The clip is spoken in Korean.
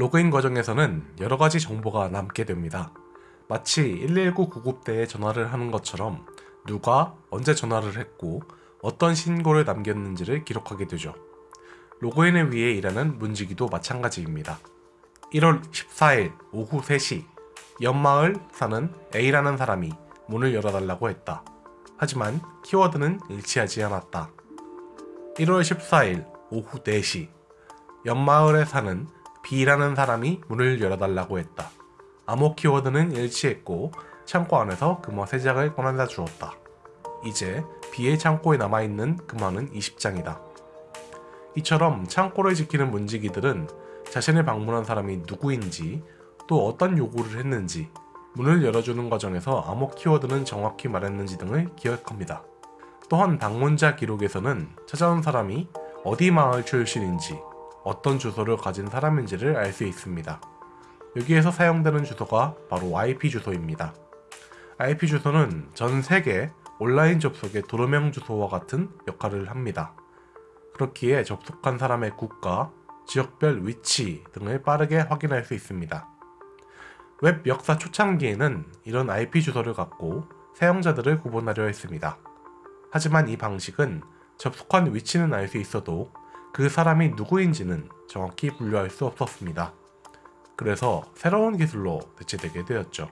로그인 과정에서는 여러가지 정보가 남게 됩니다. 마치 119 구급대에 전화를 하는 것처럼 누가 언제 전화를 했고 어떤 신고를 남겼는지를 기록하게 되죠. 로그인을 위해 일하는 문지기도 마찬가지입니다. 1월 14일 오후 3시 연마을 사는 A라는 사람이 문을 열어달라고 했다. 하지만 키워드는 일치하지 않았다. 1월 14일 오후 4시 연마을에 사는 B라는 사람이 문을 열어달라고 했다. 암호 키워드는 일치했고 창고 안에서 금화 3장을 꺼내다 주었다. 이제 B의 창고에 남아있는 금화는 20장이다. 이처럼 창고를 지키는 문지기들은 자신을 방문한 사람이 누구인지 또 어떤 요구를 했는지 문을 열어주는 과정에서 암호 키워드는 정확히 말했는지 등을 기억합니다. 또한 방문자 기록에서는 찾아온 사람이 어디 마을 출신인지 어떤 주소를 가진 사람인지를 알 수 있습니다. 여기에서 사용되는 주소가 바로 IP 주소입니다. IP 주소는 전 세계 온라인 접속의 도로명 주소와 같은 역할을 합니다. 그렇기에 접속한 사람의 국가, 지역별 위치 등을 빠르게 확인할 수 있습니다. 웹 역사 초창기에는 이런 IP 주소를 갖고 사용자들을 구분하려 했습니다. 하지만 이 방식은 접속한 위치는 알 수 있어도 그 사람이 누구인지는 정확히 분류할 수 없었습니다. 그래서 새로운 기술로 대체되게 되었죠.